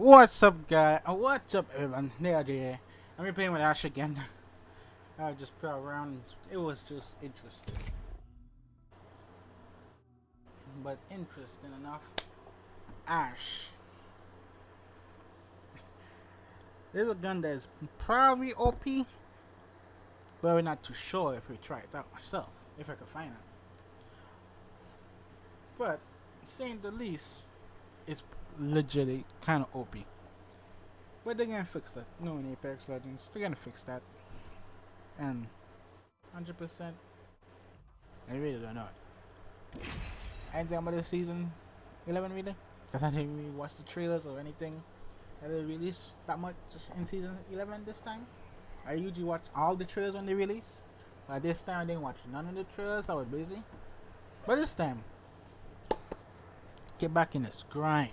What's up, guy? Uh, What's up, everyone? There, there. I'm playing with Ash again. I just play around. It was just interesting. But interesting enough, Ash. There's a gun that is probably OP, but we're not too sure if we try it out myself, if I could find it. But, saying the least, it's legit kind of OP. But they're gonna fix that. No, in Apex Legends, they're gonna fix that. And 100%, I really don't know. Anything about this season 11 really? Because I didn't really watch the trailers or anything that they released that much in season 11 this time. I usually watch all the trailers when they release. But this time I didn't watch none of the trailers, I was busy. But this time, get back in this grind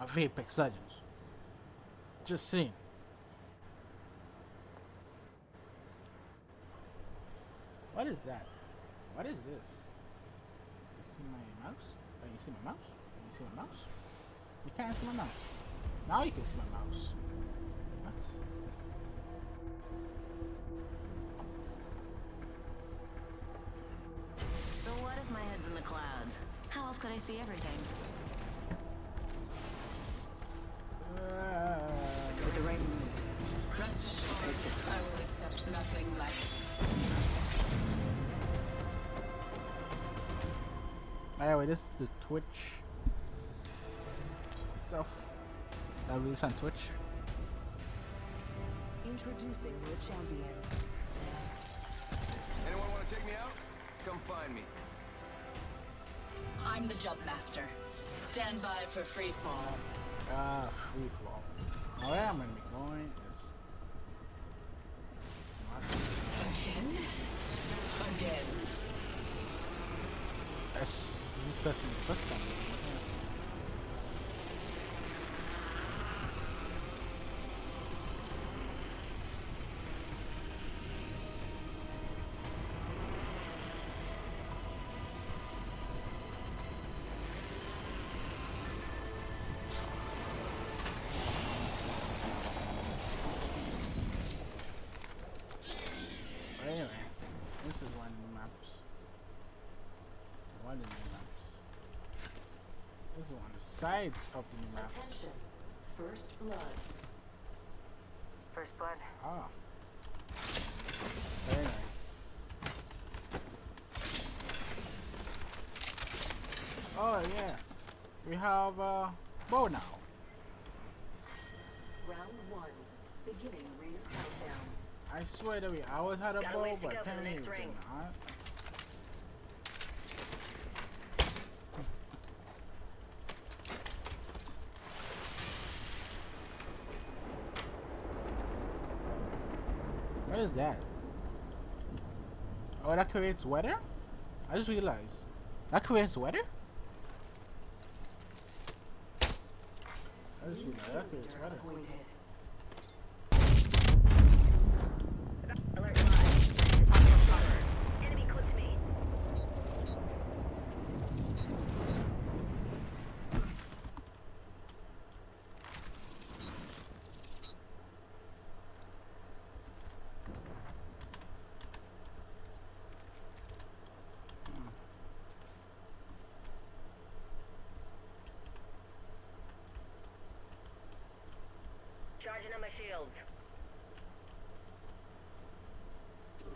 of Apex Legends. Just saying. What is that? What is this? You see my mouse? Oh, you see my mouse? You see my mouse? You can't see my mouse. Now you can see my mouse. What? So what if my head's in the clouds? How else could I see everything? With the right moves. Rest assured, I will accept nothing less. Anyway, this is the Twitch stuff that we release on Twitch. Introducing your champion. Anyone want to take me out? Come find me. I'm the jump master. Stand by for free fall. Ah, free fall. Where I'm gonna be going is Again? Again. That's this is actually the first time. Sides of the new maps. Attention. First blood. First blood. Ah. But anyway. Oh yeah. We have uh bow now. Round one. Beginning ring countdown. I swear that we always had a Got bow, but go for the apparently next we did not. Is that? Oh, that creates weather? I just realized. That creates weather? I just realized that creates weather. Appointed. Alert five. Possible spotter. Enemy clipped me. Charging on my shields.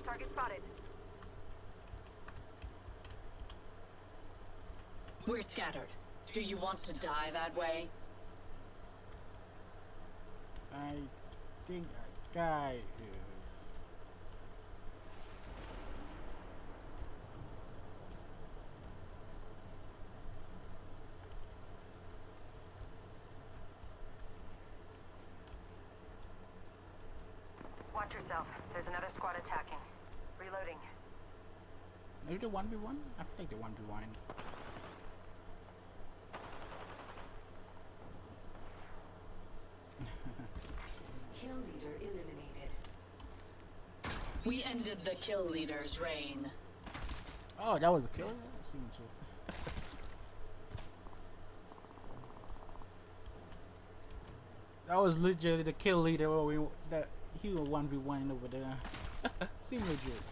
Target spotted. We're scattered. Do you want to die that way? I think I guy is. Watch yourself. There's another squad attacking. Reloading. Maybe the 1v1? I feel like the 1v1. Kill leader eliminated. We ended the kill leader's reign. Oh, that was a killer? Season 2. That was legit the kill leader. Where we that he was one v one over there. Seem legit.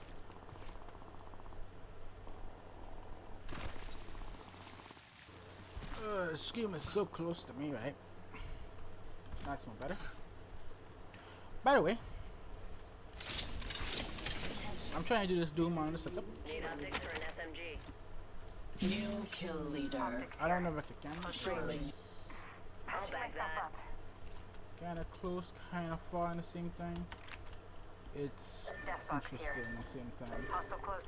Uh, this is so close to me, right? That's more better. By the way, I'm trying to do this Doom on the setup. Need optics for an SMG. New kill leader. I don't know if I can. I'll back that. Kind of close, kind of far in the same time. It's interesting at the same time. Hostile close.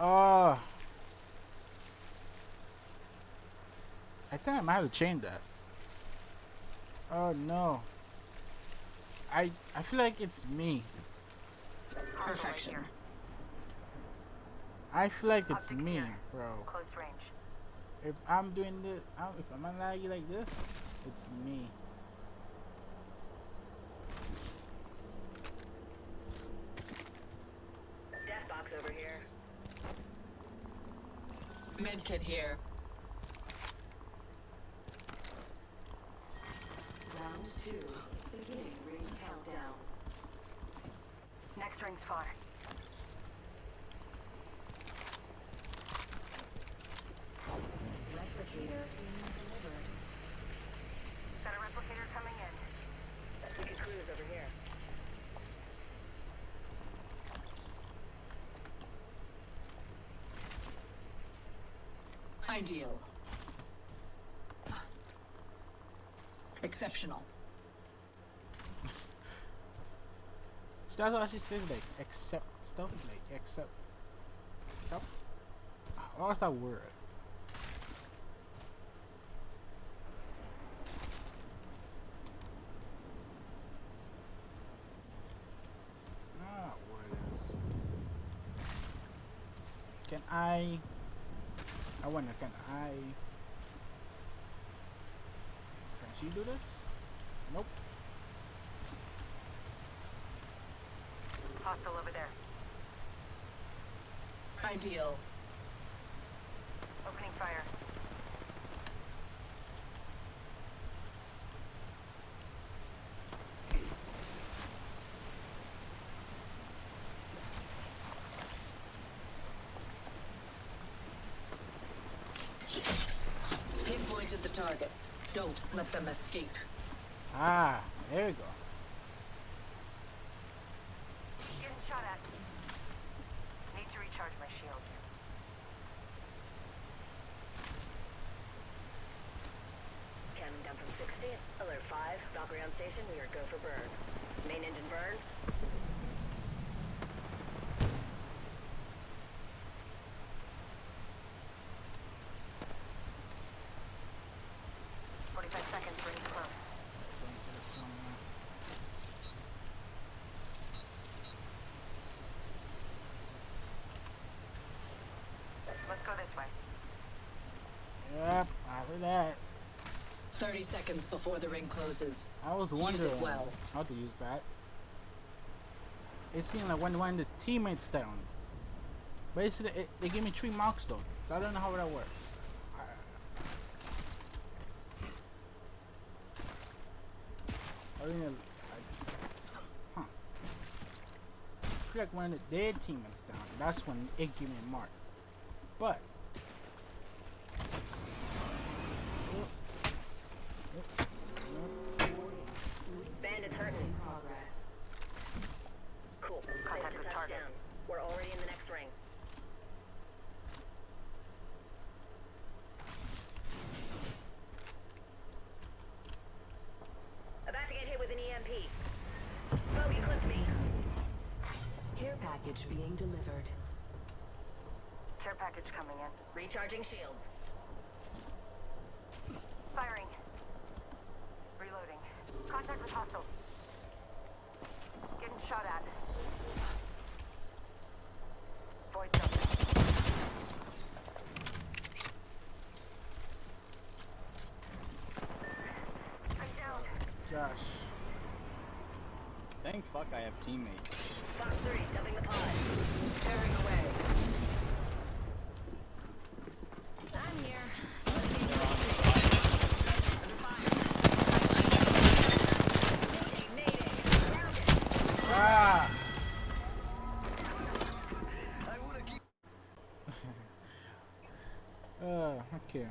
Oh. I I might have to change that. Oh no. I I feel like it's me. Perfection. I feel like it's Optics me, here. bro. Close range. If I'm doing this, I'm, if I'm laggy like this, it's me. Death box over here. Medkit here. Round two. Beginning ring countdown. Next ring's far. Replicator being delivered. Got a replicator coming in. We can cruise over here. Ideal. Exceptional. That's what she says, like accept stuff, like accept stuff. What's that word? Can I? I wonder. Can I? Can she do this? Nope. Hostile over there. Ideal. Opening fire. Pinpointed the targets. Don't let them escape. Ah, there we go. Getting shot at. Need to recharge my shields. Cannon down from 60. Alert 5. Valkyrie on station. We are go for burn. Main engine burn. Forty-five seconds. Rings close. Going to this one now. Let's go this way. Yep, after that. 30 seconds before the ring closes. I was Use it wondering well. how to use that. It seemed like when when the teammates down. Basically, it, they give me three marks though. So I don't know how that works. I, I mean, I, huh. I feel like when the, their teammates down, that's when it give me a mark. But. Bandits In progress. Cool. Contact with target. We're already in the next ring. About to get hit with an EMP. Oh, you clipped me. Care package being delivered. Care package coming in. Recharging shields. Firing. Reloading. Contact with hostile. Getting shot at. Void jumping. I'm down. Gosh. Thank fuck I have teammates. Fox 3, dumping the pod. Tearing away. I'm here. They're on your side. Mayday, mayday. Grounded. Ah! uh, okay.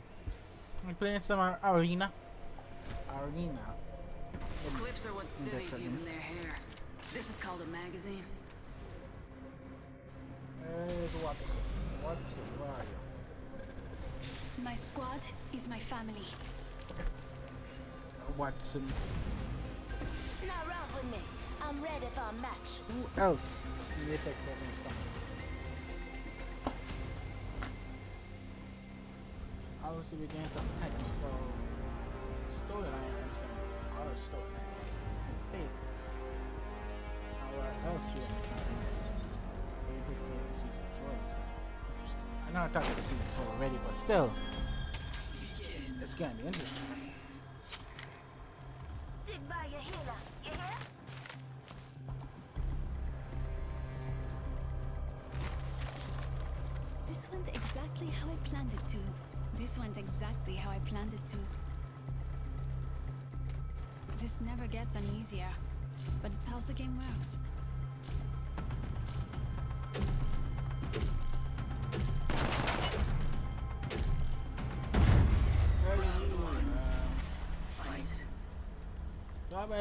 I'm playing some arena. Arena. Clips are what civvies That's use called a magazine. Where's Wattson? Wattson, where are you? My squad is my family. Uh, Wattson. Now run with me. I'm ready for a match. Who else in Apex Legends coming? Obviously, we're some technical storyline and some other storyline and things. Now, what else we have coming? Apex Legends Season 12 is interesting. I know I talked about Season 12 already, but still, it's gonna be interesting. Stick by your healer. You hear? This went exactly how I planned it to. This went exactly how I planned it to. This never gets any easier, but it's how the game works.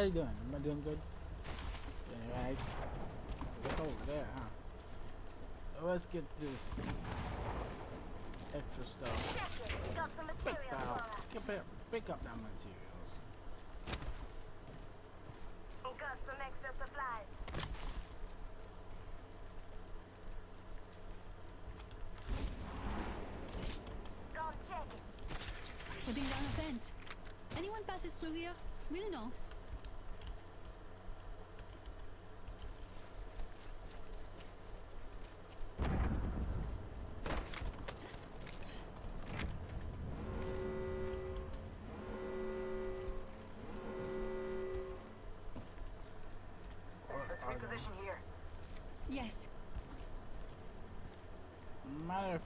You doing? Am I doing good? Doing right? Look over there, huh? Let's get this extra stuff. Got some pick up, pick up that materials. Got some extra supplies. Go check it. Putting down a fence. Anyone passes through here, we'll know. Let's reposition here. Yes. Matter of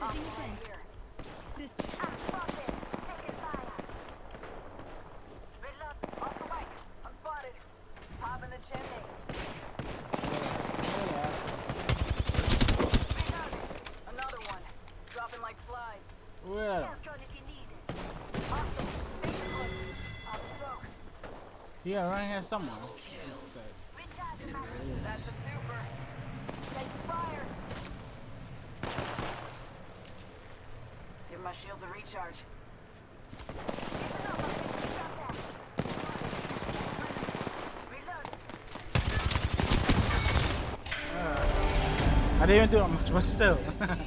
the smoke. yeah, right here somewhere. Recharge my That's a super. Take fire. Give my shield a recharge. I didn't even do that much, but still. Together.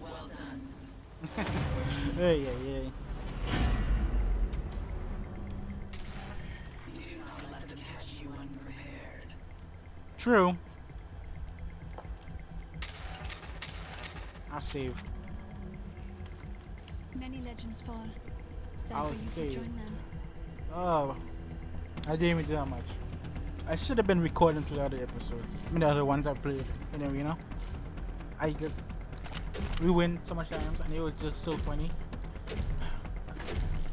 Well done. hey, yeah, yeah. Do not let them catch you unprepared. True. I'll save. Legends fall. Time I'll for you save. to join them. Oh, I didn't even do that much. I should have been recording to the other episodes. I mean, the other ones I played. in you know, I just ruined so much times, and it was just so funny.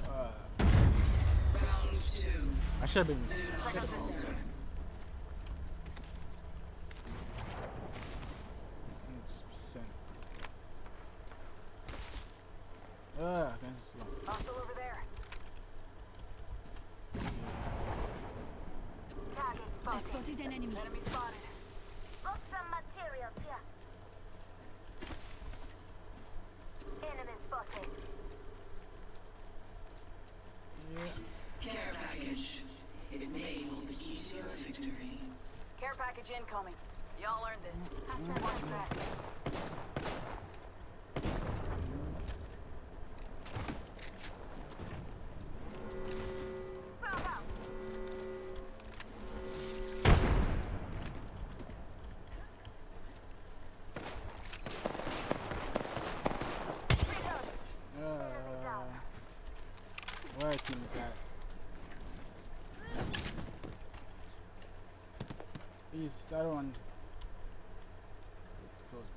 Uh. I should have been. Check out this turn. 100%. slow. Hostile over there. Target I spotted. spotted an enemy. Enemy spotted. Got some materials here. Enemy spotted. Yeah. Care package. It may hold the key to your victory. Care package incoming. Y'all earned this. Hostile contract. Bravo. Reload. Uh, where team got? Please, that one. It's close.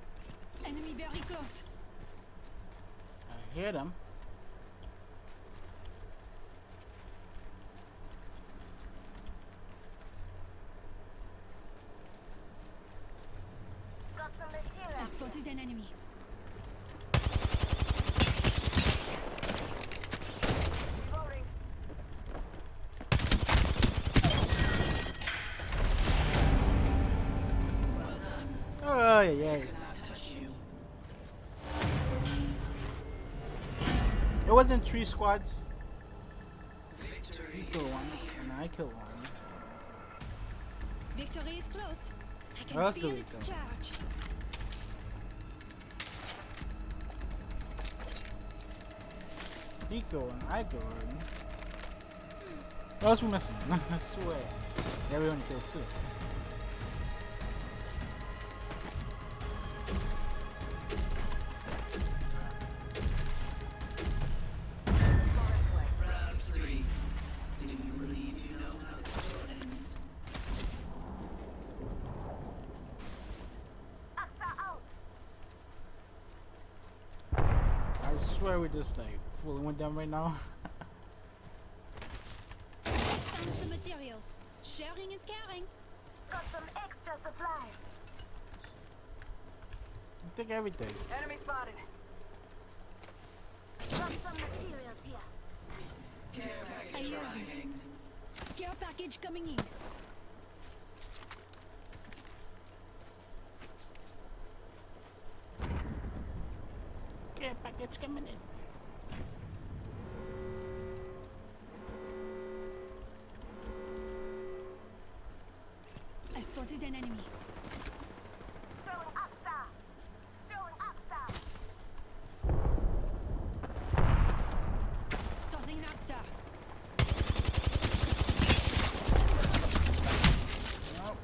Enemy very close. I hear them. Wasn't three squads. Victory. You killed one, and I killed one. Victory is close. I can That's feel its charge. He killed one, I killed one. What else we missing? I swear. Yeah, we only killed two. Fooling right now. Found some materials. Sharing is caring. Got some extra supplies. Take everything. Enemy spotted. Got some materials here. Care package arriving. Care package coming in. Yeah, package coming in. I spotted an enemy. Throwing up star. Throwing up star. Tossing an Arcstar. Nope.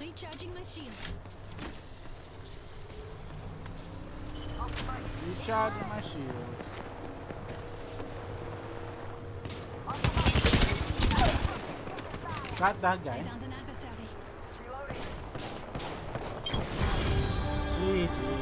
Recharging my shield. Recharging my shields. Got that guy. downed an adversary. Reloading. GG.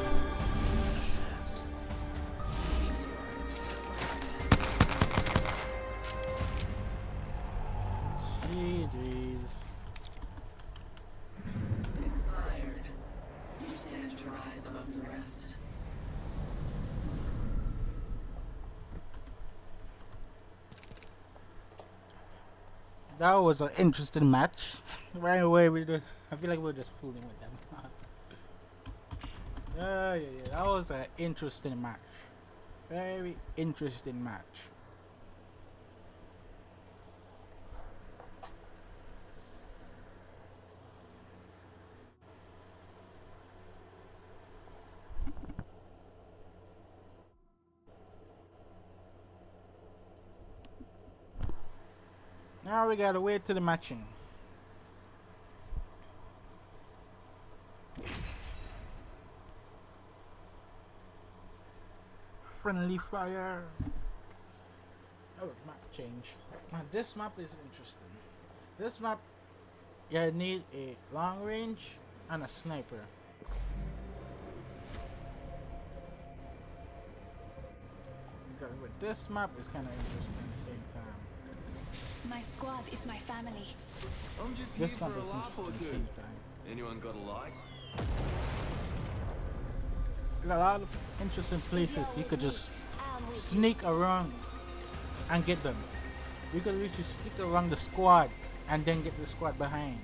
That was an interesting match. Right away, we just, I feel like we are just fooling with them. yeah, yeah, yeah. That was an interesting match. Very interesting match. We gotta wait till the matching. Friendly fire. Oh, map change. Now this map is interesting. This map, you need a long range and a sniper. Because with this map, it's kind of interesting at the same time. My squad is my family. I'm just here This for map a is laugh interesting or the two. same time. Anyone got a light? a lot of interesting places you could just sneak around and get them. You could literally sneak around the squad and then get the squad behind.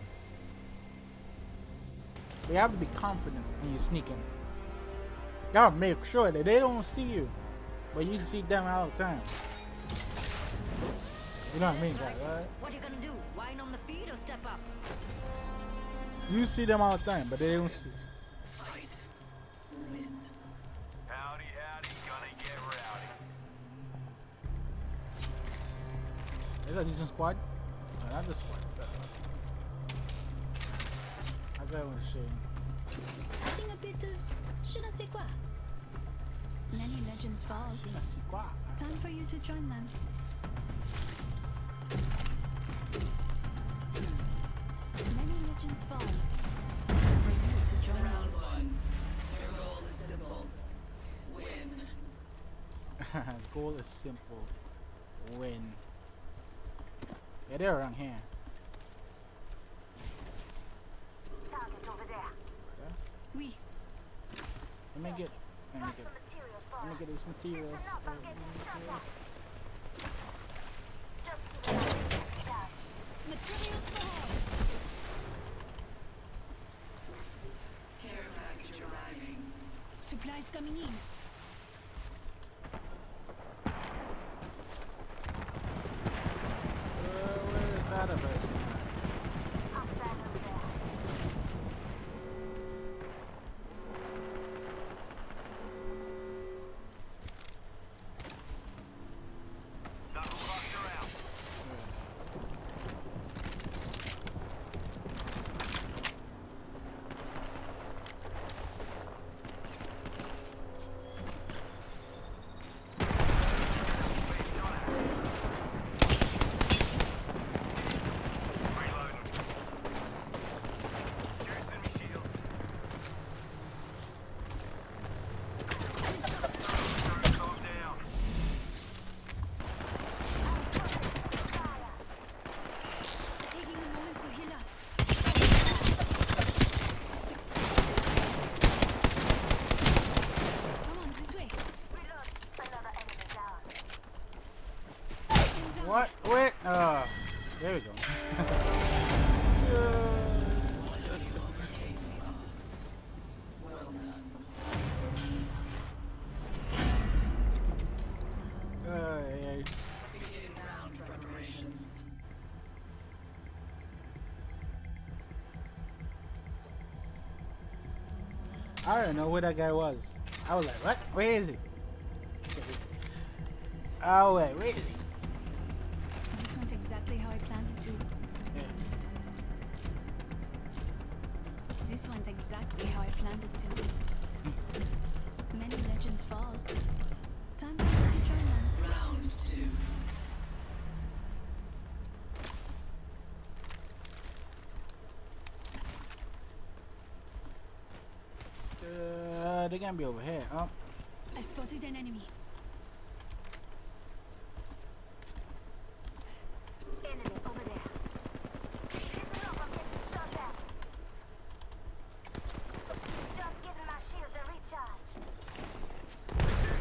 But you have to be confident when you're sneaking. You gotta make sure that they don't see you, but you see them all the time. You know what I mean, guys, right? What you gonna do? Whine on the feet or step up? You see them all the time, but they don't see. Fight. Howdy, howdy, gonna get rowdy. Is that a decent squad? No, not this squad. I thought it was shame. Acting a bit of je ne sais quoi. Many legends fall. That's the squad. Time for you to join them. Many legends fall. Time for you to join them. Round goal is simple. Win. Goal is simple. Win. Yeah, they're around here. targets over there Oui. Let me get. Let me get. Let me get these materials. uh, materials. Materials for all. Care package arriving. Supplies coming in. I don't know where that guy was. I was like, what? Where is he? Oh wait, where is he? This went exactly how I planned it to. Yeah. This went exactly how I planned it to. Many legends fall. Time for to join them. Round two. Uh, they gonna be over here. Oh, I spotted an enemy. Shooting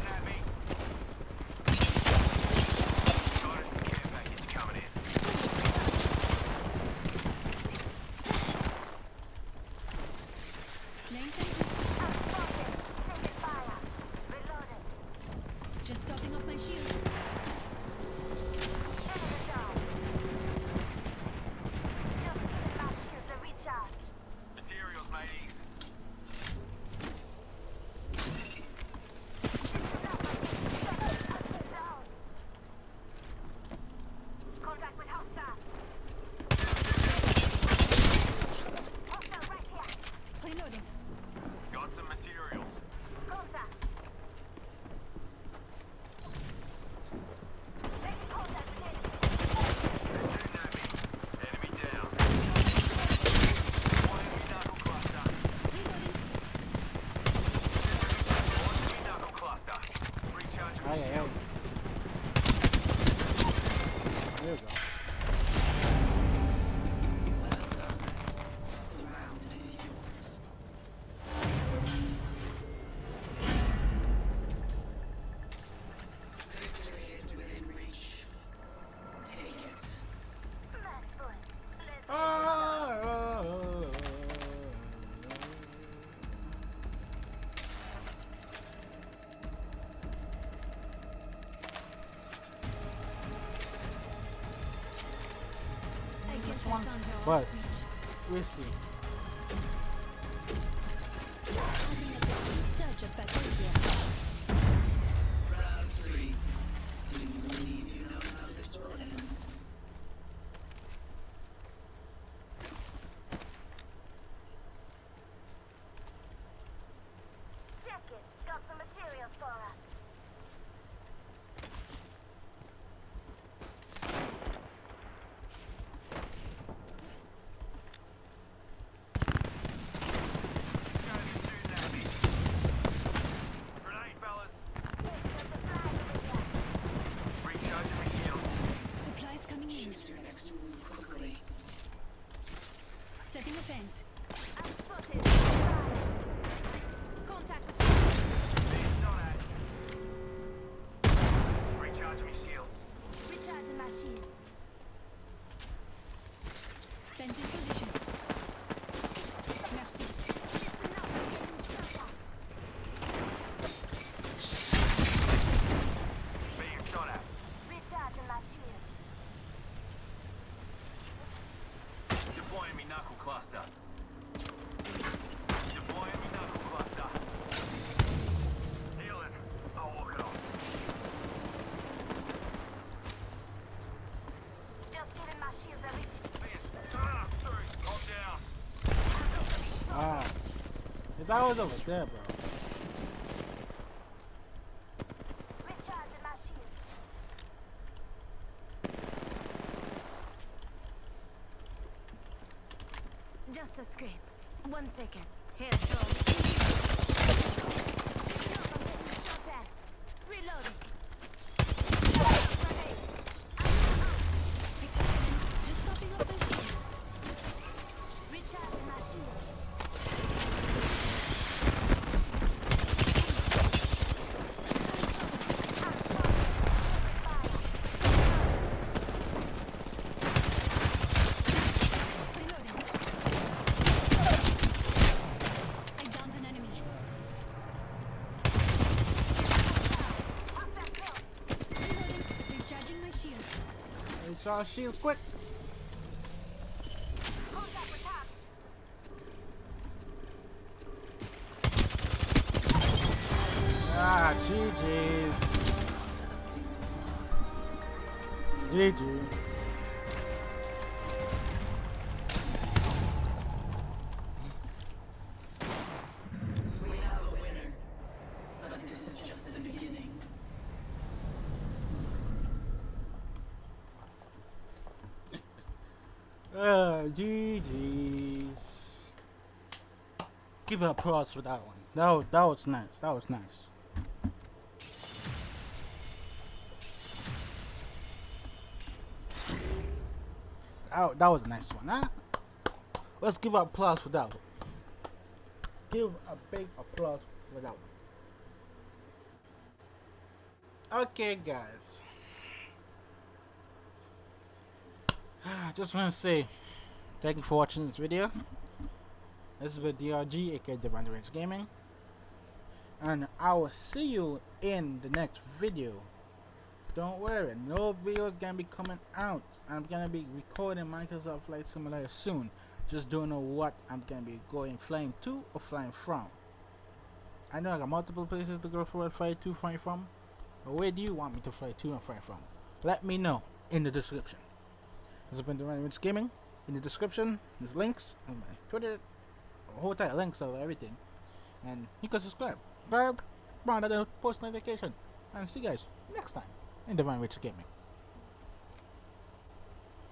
at me. Got us a care package coming in. Laying fences. Just topping shields. But We'll see. It's always over there, bro. Recharging my shields. Just a scrape. One second. Head strong. Listen up, I'm getting shot at. Reloading. Grenade. Returning. Just topping up my shields. Recharging my shields. Reloading. I downed an enemy. Reloading. Recharging my shields. It's all shield quick. Ah, GG's. GG. Applause for that one. That was, that was nice. That was nice. That, that was a nice one, huh? Let's give applause for that one. Give a big applause for that one. Okay, guys. I just want to say thank you for watching this video. This is with DRG, aka Divine Range Gaming. And I will see you in the next video. Don't worry, no videos gonna be coming out. I'm gonna be recording Microsoft Flight Simulator soon. Just don't know what I'm gonna be going flying to or flying from. I know I got multiple places to go for and fly to, fly from. But where do you want me to fly to and fly from? Let me know in the description. This has been Divine Range Gaming. In the description, there's links on my Twitter, a whole entire links of everything. And you can subscribe. Subscribe, on the post notification. And see you guys next time in Divine Range Gaming.